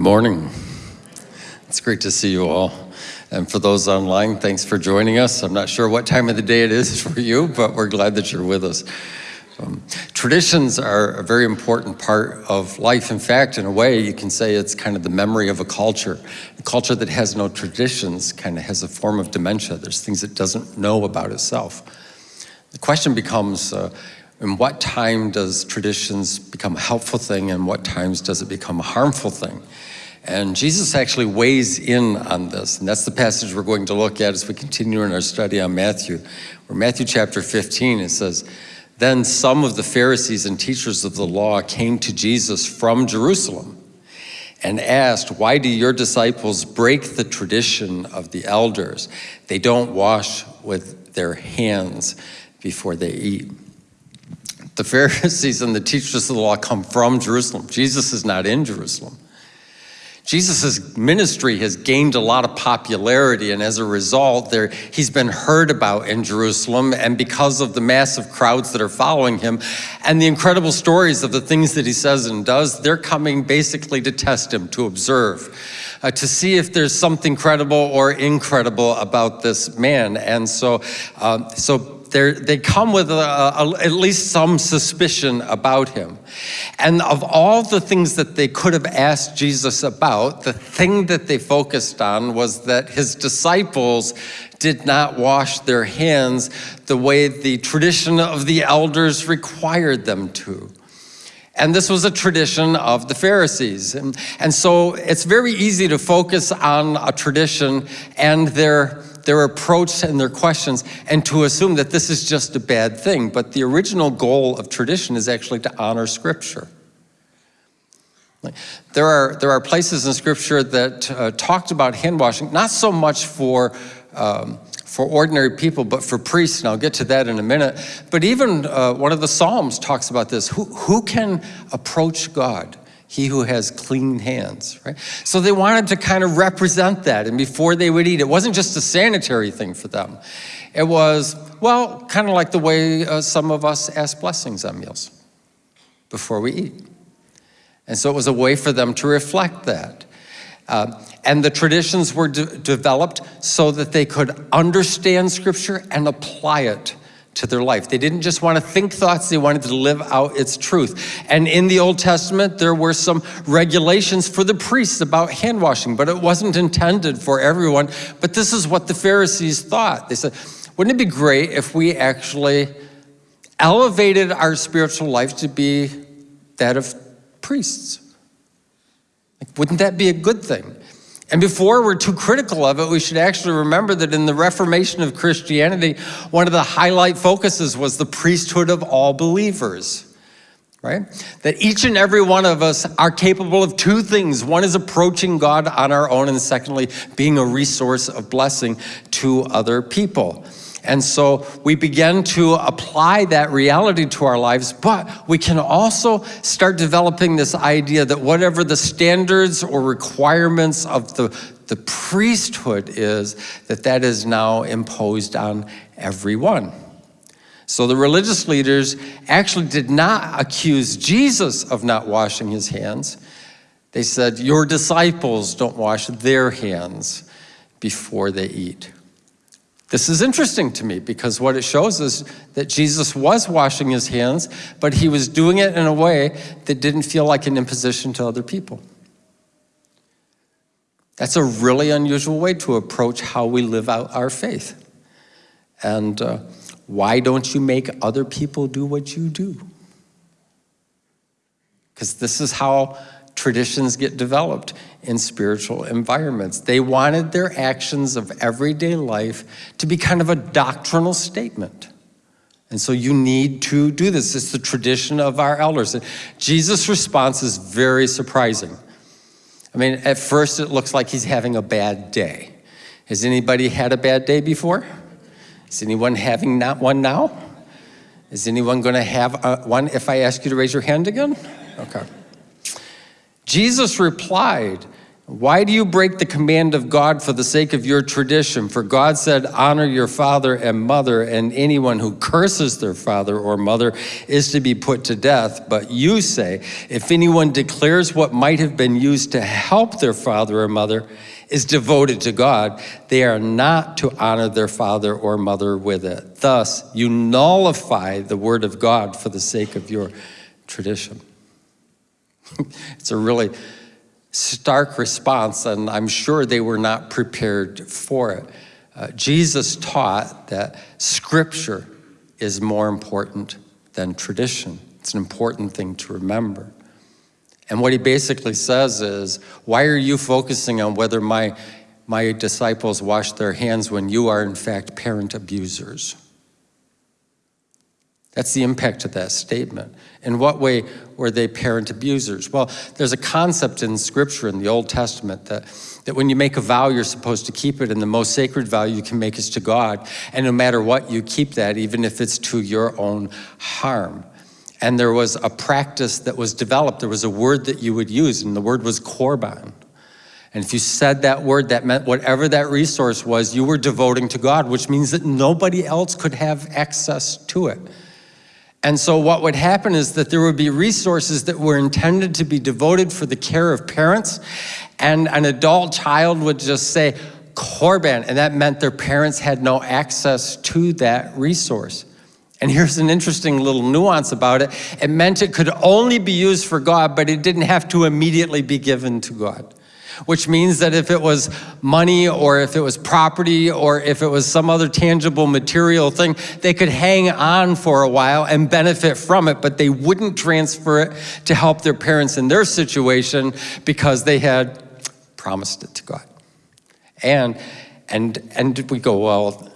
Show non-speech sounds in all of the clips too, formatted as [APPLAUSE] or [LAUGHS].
Good morning. It's great to see you all. And for those online, thanks for joining us. I'm not sure what time of the day it is [LAUGHS] for you, but we're glad that you're with us. Um, traditions are a very important part of life. In fact, in a way, you can say it's kind of the memory of a culture. A culture that has no traditions kind of has a form of dementia. There's things it doesn't know about itself. The question becomes, uh, in what time does traditions become a helpful thing and what times does it become a harmful thing? And Jesus actually weighs in on this, and that's the passage we're going to look at as we continue in our study on Matthew. Where Matthew chapter 15, it says, Then some of the Pharisees and teachers of the law came to Jesus from Jerusalem and asked, Why do your disciples break the tradition of the elders? They don't wash with their hands before they eat. The Pharisees and the teachers of the law come from Jerusalem. Jesus is not in Jerusalem. Jesus' ministry has gained a lot of popularity, and as a result, there, he's been heard about in Jerusalem, and because of the massive crowds that are following him, and the incredible stories of the things that he says and does, they're coming basically to test him, to observe, uh, to see if there's something credible or incredible about this man. And so, uh, so they come with a, a, at least some suspicion about him. And of all the things that they could have asked Jesus about, the thing that they focused on was that his disciples did not wash their hands the way the tradition of the elders required them to. And this was a tradition of the Pharisees. And, and so it's very easy to focus on a tradition and their their approach and their questions and to assume that this is just a bad thing. But the original goal of tradition is actually to honor Scripture. There are, there are places in Scripture that uh, talked about hand washing, not so much for, um, for ordinary people, but for priests, and I'll get to that in a minute. But even uh, one of the Psalms talks about this. Who, who can approach God? He who has clean hands, right? So they wanted to kind of represent that. And before they would eat, it wasn't just a sanitary thing for them. It was, well, kind of like the way uh, some of us ask blessings on meals before we eat. And so it was a way for them to reflect that. Uh, and the traditions were de developed so that they could understand Scripture and apply it to their life. They didn't just want to think thoughts, they wanted to live out its truth. And in the Old Testament, there were some regulations for the priests about hand washing, but it wasn't intended for everyone. But this is what the Pharisees thought. They said, wouldn't it be great if we actually elevated our spiritual life to be that of priests? Like, wouldn't that be a good thing? And before we're too critical of it, we should actually remember that in the Reformation of Christianity, one of the highlight focuses was the priesthood of all believers right? That each and every one of us are capable of two things. One is approaching God on our own, and secondly, being a resource of blessing to other people. And so we begin to apply that reality to our lives, but we can also start developing this idea that whatever the standards or requirements of the, the priesthood is, that that is now imposed on everyone. So the religious leaders actually did not accuse Jesus of not washing his hands. They said, your disciples don't wash their hands before they eat. This is interesting to me because what it shows is that Jesus was washing his hands, but he was doing it in a way that didn't feel like an imposition to other people. That's a really unusual way to approach how we live out our faith. And uh, why don't you make other people do what you do? Because this is how traditions get developed in spiritual environments. They wanted their actions of everyday life to be kind of a doctrinal statement. And so you need to do this. It's the tradition of our elders. Jesus' response is very surprising. I mean, at first it looks like he's having a bad day. Has anybody had a bad day before? Is anyone having not one now? Is anyone going to have a, one if I ask you to raise your hand again? Okay. Jesus replied, Why do you break the command of God for the sake of your tradition? For God said, Honor your father and mother, and anyone who curses their father or mother is to be put to death. But you say, If anyone declares what might have been used to help their father or mother is devoted to God, they are not to honor their father or mother with it. Thus, you nullify the word of God for the sake of your tradition. It's a really stark response, and I'm sure they were not prepared for it. Uh, Jesus taught that scripture is more important than tradition. It's an important thing to remember. And what he basically says is, why are you focusing on whether my, my disciples wash their hands when you are in fact parent abusers? That's the impact of that statement. In what way were they parent abusers? Well, there's a concept in Scripture in the Old Testament that, that when you make a vow, you're supposed to keep it, and the most sacred vow you can make is to God. And no matter what, you keep that, even if it's to your own harm. And there was a practice that was developed. There was a word that you would use, and the word was korban. And if you said that word, that meant whatever that resource was, you were devoting to God, which means that nobody else could have access to it. And so what would happen is that there would be resources that were intended to be devoted for the care of parents, and an adult child would just say, Corban, and that meant their parents had no access to that resource. And here's an interesting little nuance about it. It meant it could only be used for God, but it didn't have to immediately be given to God which means that if it was money or if it was property or if it was some other tangible material thing, they could hang on for a while and benefit from it, but they wouldn't transfer it to help their parents in their situation because they had promised it to God. And, and, and we go, well,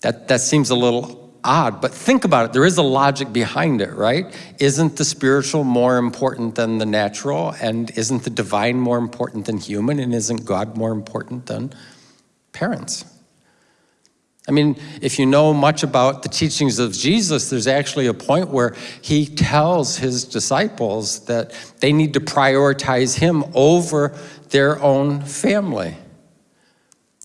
that, that seems a little odd, but think about it. There is a logic behind it, right? Isn't the spiritual more important than the natural? And isn't the divine more important than human? And isn't God more important than parents? I mean, if you know much about the teachings of Jesus, there's actually a point where he tells his disciples that they need to prioritize him over their own family.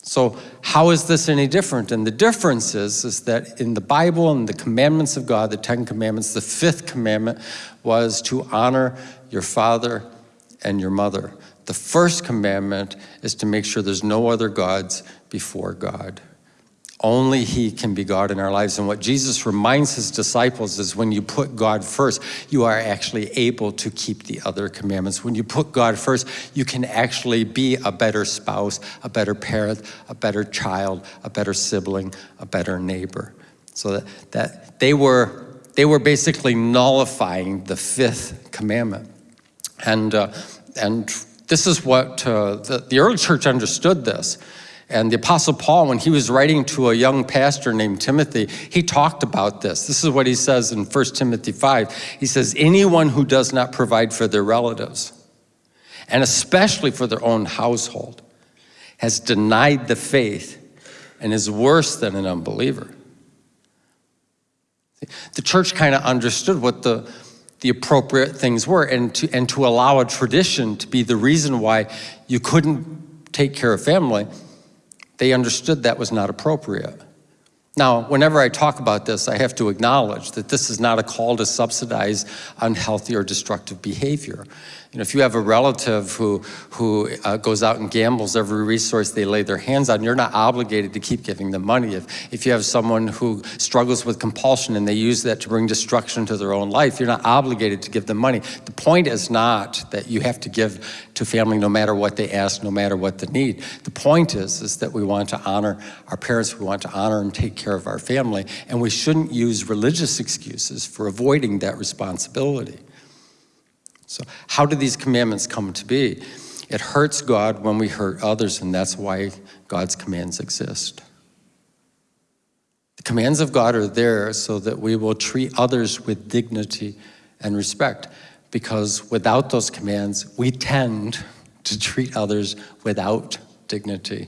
So how is this any different? And the difference is, is that in the Bible and the commandments of God, the Ten Commandments, the fifth commandment was to honor your father and your mother. The first commandment is to make sure there's no other gods before God. Only He can be God in our lives. And what Jesus reminds His disciples is when you put God first, you are actually able to keep the other commandments. When you put God first, you can actually be a better spouse, a better parent, a better child, a better sibling, a better neighbor. So that, that they, were, they were basically nullifying the fifth commandment. And, uh, and this is what uh, the, the early church understood this. And the Apostle Paul, when he was writing to a young pastor named Timothy, he talked about this. This is what he says in 1 Timothy 5. He says, anyone who does not provide for their relatives, and especially for their own household, has denied the faith and is worse than an unbeliever. The church kind of understood what the, the appropriate things were and to, and to allow a tradition to be the reason why you couldn't take care of family they understood that was not appropriate. Now, whenever I talk about this, I have to acknowledge that this is not a call to subsidize unhealthy or destructive behavior. You know, if you have a relative who, who uh, goes out and gambles every resource they lay their hands on, you're not obligated to keep giving them money. If, if you have someone who struggles with compulsion and they use that to bring destruction to their own life, you're not obligated to give them money. The point is not that you have to give to family no matter what they ask, no matter what the need. The point is, is that we want to honor our parents, we want to honor and take care of our family, and we shouldn't use religious excuses for avoiding that responsibility. So how do these commandments come to be? It hurts God when we hurt others, and that's why God's commands exist. The commands of God are there so that we will treat others with dignity and respect, because without those commands, we tend to treat others without dignity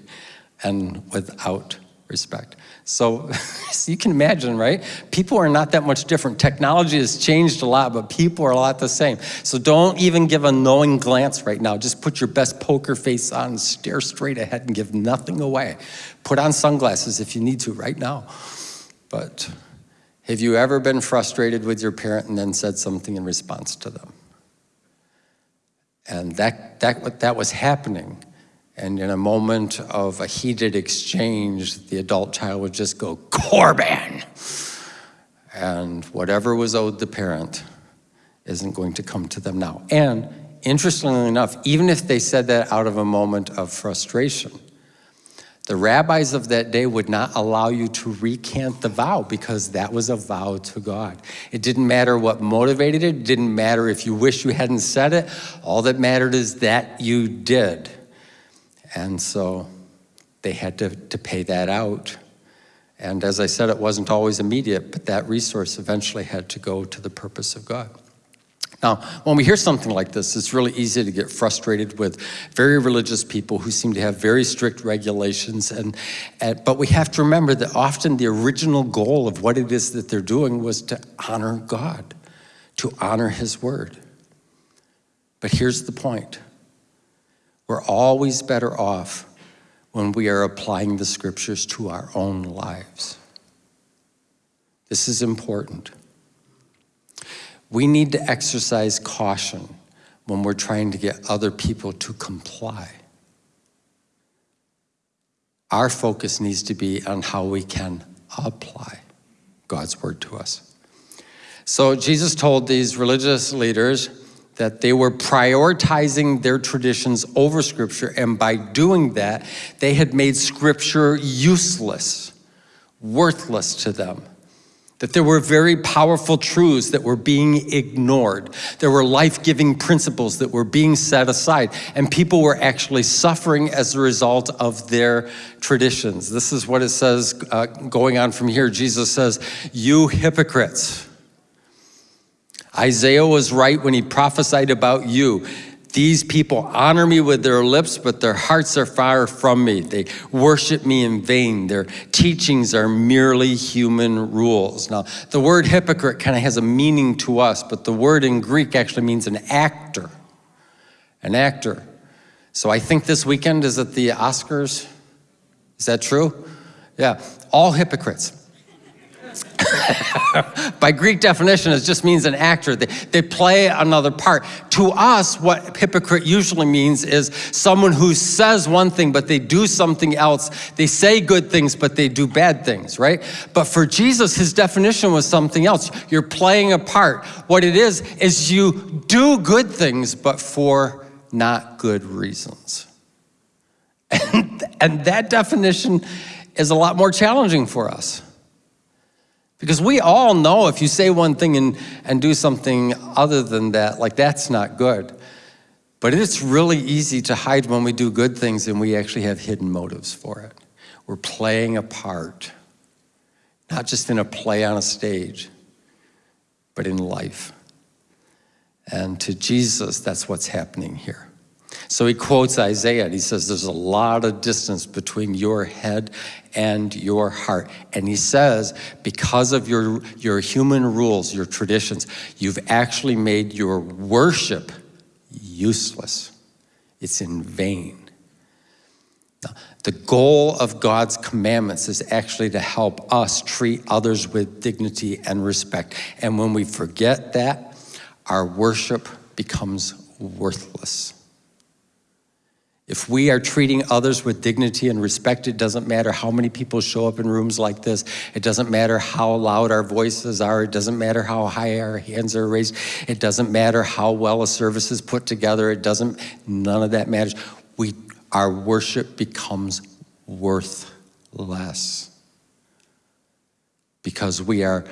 and without respect. So, so [LAUGHS] you can imagine, right? People are not that much different. Technology has changed a lot, but people are a lot the same. So don't even give a knowing glance right now. Just put your best poker face on and stare straight ahead and give nothing away. Put on sunglasses if you need to right now. But have you ever been frustrated with your parent and then said something in response to them? And that, that, that was happening. And in a moment of a heated exchange, the adult child would just go, Corban! And whatever was owed the parent isn't going to come to them now. And interestingly enough, even if they said that out of a moment of frustration, the rabbis of that day would not allow you to recant the vow because that was a vow to God. It didn't matter what motivated it, it didn't matter if you wish you hadn't said it. All that mattered is that you did. And so they had to, to pay that out. And as I said, it wasn't always immediate, but that resource eventually had to go to the purpose of God. Now, when we hear something like this, it's really easy to get frustrated with very religious people who seem to have very strict regulations. And, and, but we have to remember that often the original goal of what it is that they're doing was to honor God, to honor His word. But here's the point. We're always better off when we are applying the scriptures to our own lives. This is important. We need to exercise caution when we're trying to get other people to comply. Our focus needs to be on how we can apply God's word to us. So Jesus told these religious leaders that they were prioritizing their traditions over scripture, and by doing that, they had made scripture useless, worthless to them that there were very powerful truths that were being ignored. There were life-giving principles that were being set aside, and people were actually suffering as a result of their traditions. This is what it says uh, going on from here. Jesus says, you hypocrites. Isaiah was right when he prophesied about you. These people honor me with their lips, but their hearts are far from me. They worship me in vain. Their teachings are merely human rules. Now, the word hypocrite kind of has a meaning to us, but the word in Greek actually means an actor. An actor. So I think this weekend is at the Oscars. Is that true? Yeah, all hypocrites. [LAUGHS] By Greek definition, it just means an actor. They, they play another part. To us, what hypocrite usually means is someone who says one thing, but they do something else. They say good things, but they do bad things, right? But for Jesus, his definition was something else. You're playing a part. What it is, is you do good things, but for not good reasons. [LAUGHS] And, and that definition is a lot more challenging for us. Because we all know if you say one thing and, and do something other than that, like that's not good. But it's really easy to hide when we do good things and we actually have hidden motives for it. We're playing a part, not just in a play on a stage, but in life. And to Jesus, that's what's happening here. So he quotes Isaiah and he says, There's a lot of distance between your head and your heart. And he says, Because of your, your human rules, your traditions, you've actually made your worship useless. It's in vain. The goal of God's commandments is actually to help us treat others with dignity and respect. And when we forget that, our worship becomes worthless. If we are treating others with dignity and respect, it doesn't matter how many people show up in rooms like this. It doesn't matter how loud our voices are. It doesn't matter how high our hands are raised. It doesn't matter how well a service is put together. It doesn't, none of that matters. We, our worship becomes worthless because we are,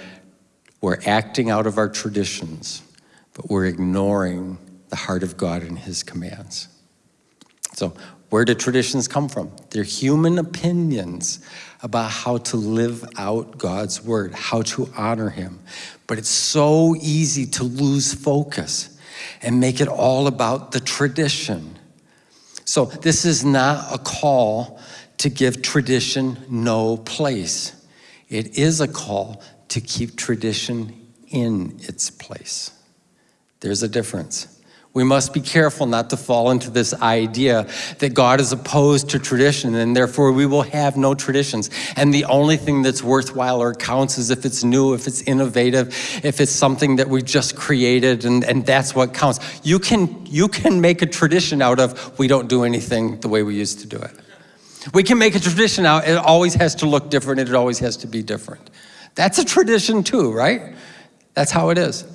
we're acting out of our traditions, but we're ignoring the heart of God and his commands. So where do traditions come from? They're human opinions about how to live out God's word, how to honor him. But it's so easy to lose focus and make it all about the tradition. So this is not a call to give tradition no place. It is a call to keep tradition in its place. There's a difference. We must be careful not to fall into this idea that God is opposed to tradition and therefore we will have no traditions. And the only thing that's worthwhile or counts is if it's new, if it's innovative, if it's something that we just created and, and that's what counts. You can, you can make a tradition out of we don't do anything the way we used to do it. We can make a tradition out, it always has to look different, it always has to be different. That's a tradition too, right? That's how it is.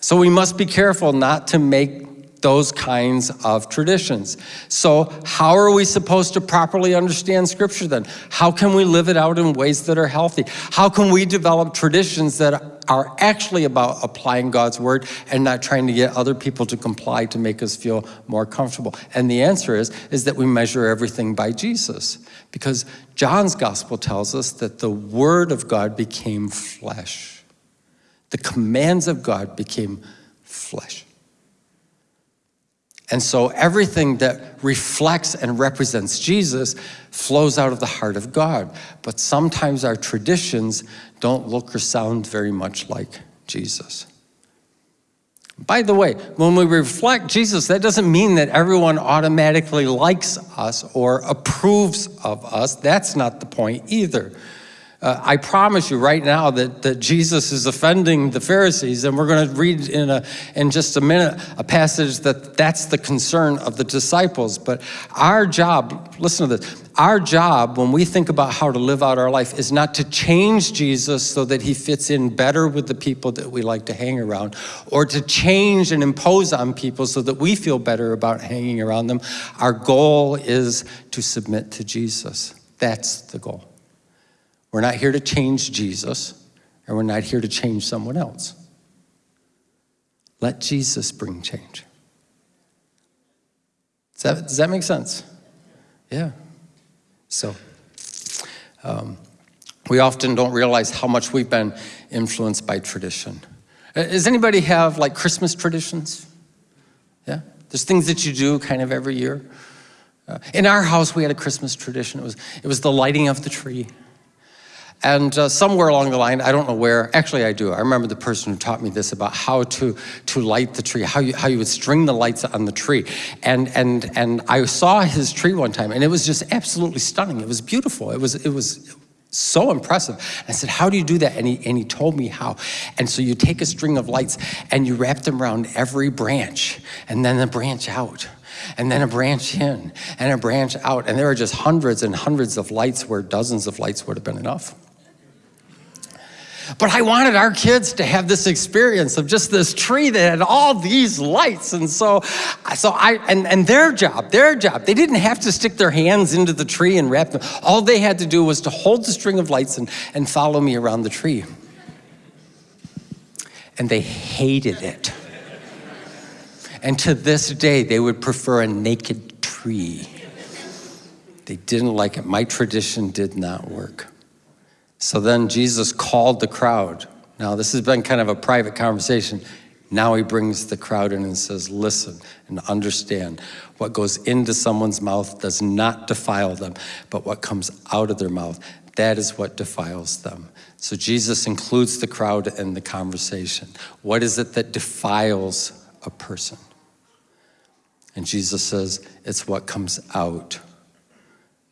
So we must be careful not to make those kinds of traditions. So how are we supposed to properly understand scripture then? How can we live it out in ways that are healthy? How can we develop traditions that are actually about applying God's word and not trying to get other people to comply to make us feel more comfortable? And the answer is, is that we measure everything by Jesus. Because John's gospel tells us that the word of God became flesh. The commands of God became flesh. And so everything that reflects and represents Jesus flows out of the heart of God. But sometimes our traditions don't look or sound very much like Jesus. By the way, when we reflect Jesus, that doesn't mean that everyone automatically likes us or approves of us. That's not the point either. Uh, I promise you right now that, that Jesus is offending the Pharisees, and we're going to read in, a, in just a minute a passage that that's the concern of the disciples. But our job, listen to this, our job when we think about how to live out our life is not to change Jesus so that he fits in better with the people that we like to hang around, or to change and impose on people so that we feel better about hanging around them. Our goal is to submit to Jesus. That's the goal. We're not here to change Jesus, and we're not here to change someone else. Let Jesus bring change. Does that, does that make sense? Yeah. So, um, we often don't realize how much we've been influenced by tradition. Uh, does anybody have like Christmas traditions? Yeah? There's things that you do kind of every year. Uh, in our house, we had a Christmas tradition. It was, it was the lighting of the tree. And uh, somewhere along the line, I don't know where, actually I do, I remember the person who taught me this about how to, to light the tree, how you, how you would string the lights on the tree. And, and, and I saw his tree one time and it was just absolutely stunning. It was beautiful. It was, it was so impressive. I said, how do you do that? And he, and he told me how. And so you take a string of lights and you wrap them around every branch and then a branch out and then a branch in and a branch out. And there were just hundreds and hundreds of lights where dozens of lights would have been enough. But I wanted our kids to have this experience of just this tree that had all these lights. And so, so I, and, and their job, their job, they didn't have to stick their hands into the tree and wrap them. All they had to do was to hold the string of lights and, and follow me around the tree. And they hated it. And to this day, they would prefer a naked tree. They didn't like it. My tradition did not work. So then Jesus called the crowd. Now, this has been kind of a private conversation. Now he brings the crowd in and says, listen and understand what goes into someone's mouth does not defile them, but what comes out of their mouth, that is what defiles them. So Jesus includes the crowd in the conversation. What is it that defiles a person? And Jesus says, it's what comes out,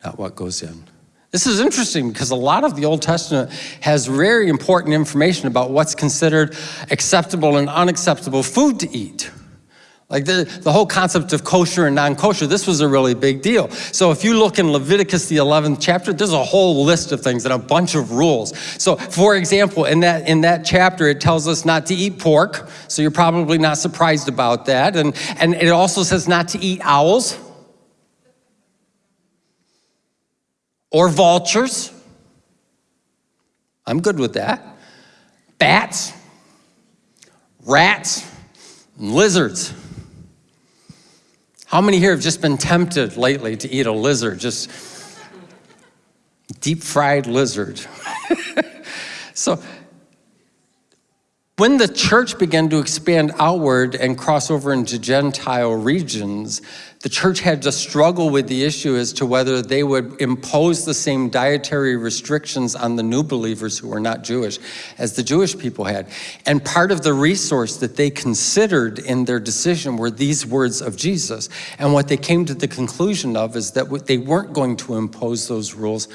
not what goes in. This is interesting because a lot of the Old Testament has very important information about what's considered acceptable and unacceptable food to eat. Like the, the whole concept of kosher and non-kosher, this was a really big deal. So if you look in Leviticus, the 11th chapter, there's a whole list of things and a bunch of rules. So for example, in that, in that chapter, it tells us not to eat pork. So you're probably not surprised about that. And, and it also says not to eat owls. Or vultures. I'm good with that. Bats, rats, lizards. How many here have just been tempted lately to eat a lizard? Just deep fried lizard. [LAUGHS] so When the church began to expand outward and cross over into Gentile regions, the church had to struggle with the issue as to whether they would impose the same dietary restrictions on the new believers who were not Jewish as the Jewish people had. And part of the resource that they considered in their decision were these words of Jesus. And what they came to the conclusion of is that they weren't going to impose those rules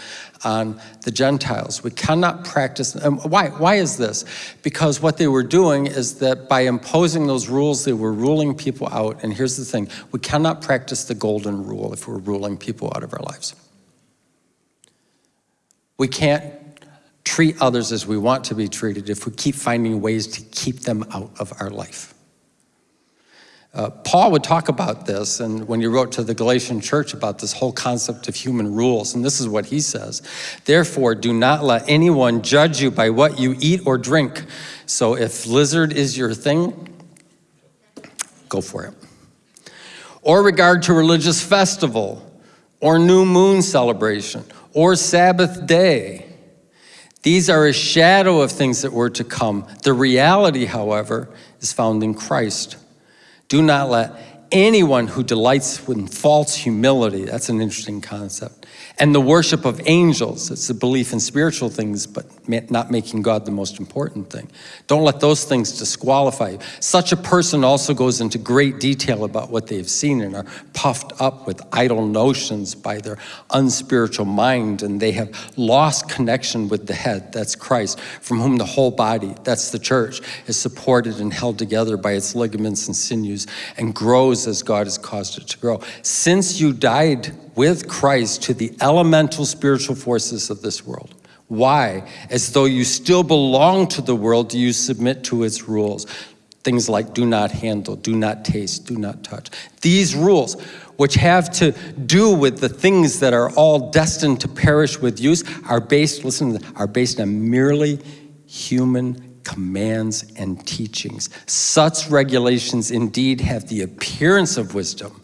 on the Gentiles. We cannot practice, why, why is this? Because what they were doing is that by imposing those rules, they were ruling people out. And here's the thing, we cannot practice the golden rule if we're ruling people out of our lives. We can't treat others as we want to be treated if we keep finding ways to keep them out of our life. Uh, Paul would talk about this, and when he wrote to the Galatian church about this whole concept of human rules, and this is what he says Therefore, do not let anyone judge you by what you eat or drink. So, if lizard is your thing, go for it. Or regard to religious festival, or new moon celebration, or Sabbath day. These are a shadow of things that were to come. The reality, however, is found in Christ. Do not let anyone who delights in false humility, that's an interesting concept, and the worship of angels, it's a belief in spiritual things, but not making God the most important thing. Don't let those things disqualify you. Such a person also goes into great detail about what they've seen and are puffed up with idle notions by their unspiritual mind, and they have lost connection with the head, that's Christ, from whom the whole body, that's the church, is supported and held together by its ligaments and sinews and grows as God has caused it to grow. Since you died with Christ to the elemental spiritual forces of this world. Why? As though you still belong to the world, do you submit to its rules? Things like do not handle, do not taste, do not touch. These rules, which have to do with the things that are all destined to perish with use, are based, listen, are based on merely human commands and teachings. Such regulations indeed have the appearance of wisdom,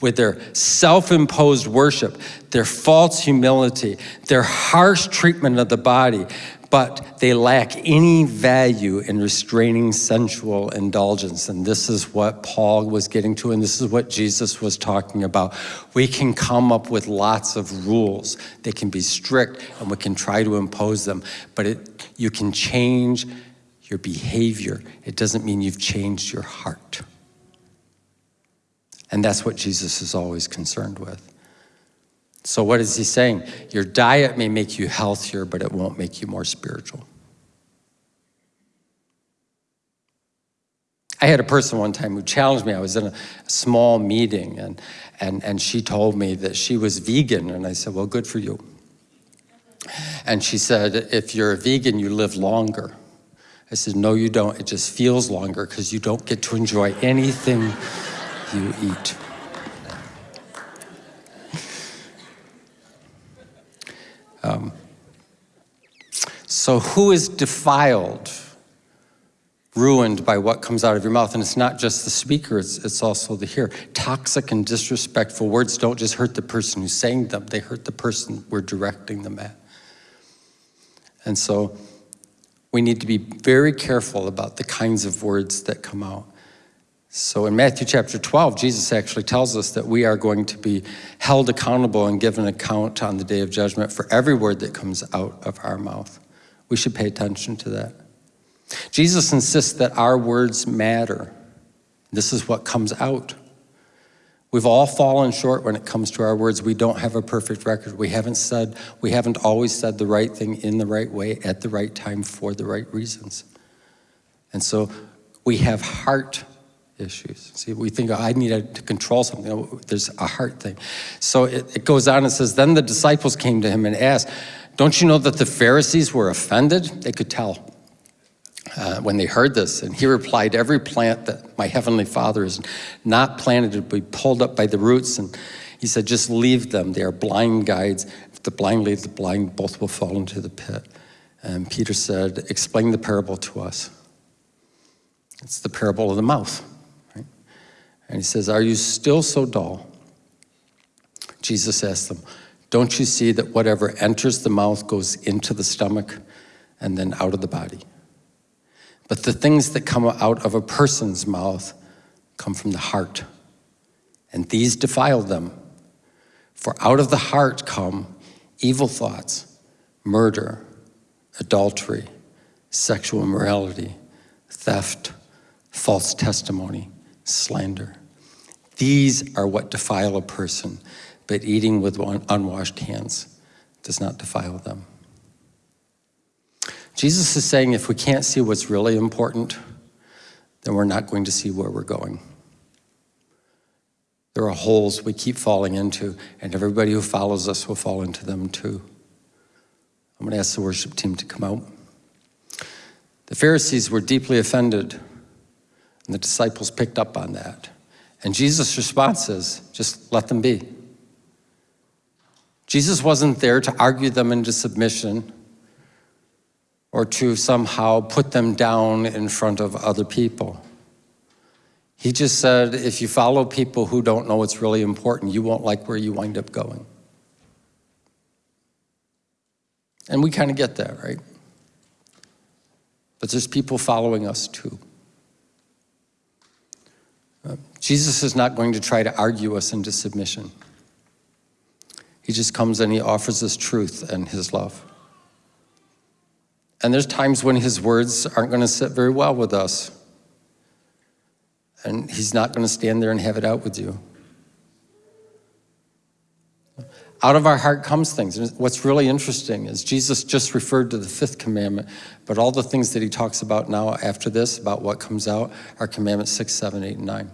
with their self-imposed worship, their false humility, their harsh treatment of the body, but they lack any value in restraining sensual indulgence. And this is what Paul was getting to, and this is what Jesus was talking about. We can come up with lots of rules. They can be strict, and we can try to impose them, but it, you can change your behavior. It doesn't mean you've changed your heart. And that's what Jesus is always concerned with. So, what is he saying? Your diet may make you healthier, but it won't make you more spiritual. I had a person one time who challenged me. I was in a small meeting, and, and, and she told me that she was vegan. And I said, Well, good for you. And she said, If you're a vegan, you live longer. I said, No, you don't. It just feels longer because you don't get to enjoy anything you eat. Um, so, who is defiled, ruined by what comes out of your mouth? And it's not just the speaker, it's, it's also the hearer. Toxic and disrespectful words don't just hurt the person who's saying them, they hurt the person we're directing them at. And so, we need to be very careful about the kinds of words that come out. So in Matthew chapter 12, Jesus actually tells us that we are going to be held accountable and given account on the day of judgment for every word that comes out of our mouth. We should pay attention to that. Jesus insists that our words matter. This is what comes out. We've all fallen short when it comes to our words. We don't have a perfect record. We haven't said, we haven't always said the right thing in the right way at the right time for the right reasons. And so we have heart issues. See, we think, oh, I need to control something. There's a heart thing. So it, it goes on and says, Then the disciples came to him and asked, Don't you know that the Pharisees were offended? They could tell. Uh, when they heard this, and he replied, Every plant that my heavenly Father is not planted will be pulled up by the roots. And he said, Just leave them. They are blind guides. If the blind lead the blind, both will fall into the pit. And Peter said, Explain the parable to us. It's the parable of the mouth. And he says, Are you still so dull? Jesus asked them, Don't you see that whatever enters the mouth goes into the stomach and then out of the body? But the things that come out of a person's mouth come from the heart, and these defile them. For out of the heart come evil thoughts, murder, adultery, sexual immorality, theft, false testimony, slander. These are what defile a person, but eating with unwashed hands does not defile them. Jesus is saying if we can't see what's really important, then we're not going to see where we're going. There are holes we keep falling into, and everybody who follows us will fall into them too. I'm going to ask the worship team to come out. The Pharisees were deeply offended, and the disciples picked up on that. And Jesus' response is just let them be. Jesus wasn't there to argue them into submission or to somehow put them down in front of other people. He just said, if you follow people who don't know what's really important, you won't like where you wind up going. And we kind of get that, right? But there's people following us too. Jesus is not going to try to argue us into submission. He just comes and he offers us truth and his love. And there's times when his words aren't going to sit very well with us. And he's not going to stand there and have it out with you. Out of our heart comes things. And what's really interesting is Jesus just referred to the fifth commandment, but all the things that he talks about now after this, about what comes out, are commandments six, seven, eight, and nine.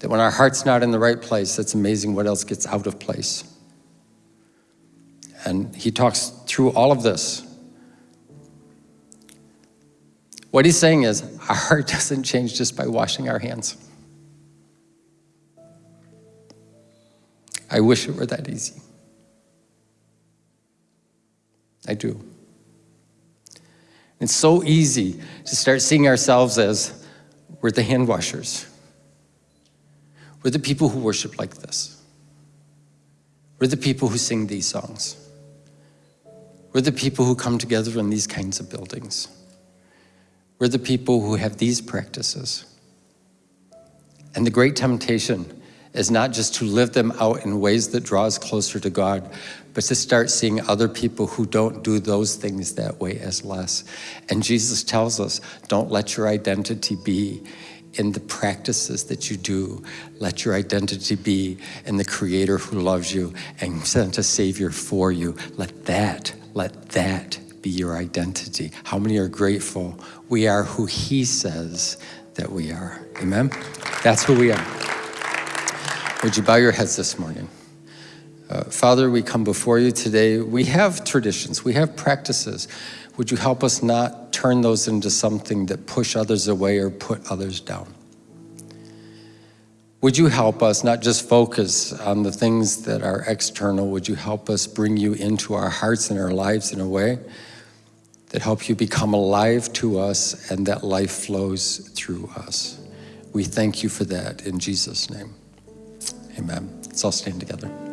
That when our heart's not in the right place, it's amazing what else gets out of place. And he talks through all of this what he's saying is, our heart [LAUGHS] doesn't change just by washing our hands. I wish it were that easy. I do. It's so easy to start seeing ourselves as we're the hand washers. We're the people who worship like this. We're the people who sing these songs. We're the people who come together in these kinds of buildings. We're the people who have these practices. And the great temptation is not just to live them out in ways that draw us closer to God, but to start seeing other people who don't do those things that way as less. And Jesus tells us, don't let your identity be in the practices that you do. Let your identity be in the creator who loves you and sent a savior for you. Let that, let that be your identity. How many are grateful we are who he says that we are? Amen? That's who we are. Would you bow your heads this morning? Uh, Father, we come before you today. We have traditions, we have practices. Would you help us not turn those into something that push others away or put others down? Would you help us not just focus on the things that are external? Would you help us bring you into our hearts and our lives in a way that help you become alive to us and that life flows through us. We thank you for that in Jesus' name. Amen. Let's all stand together.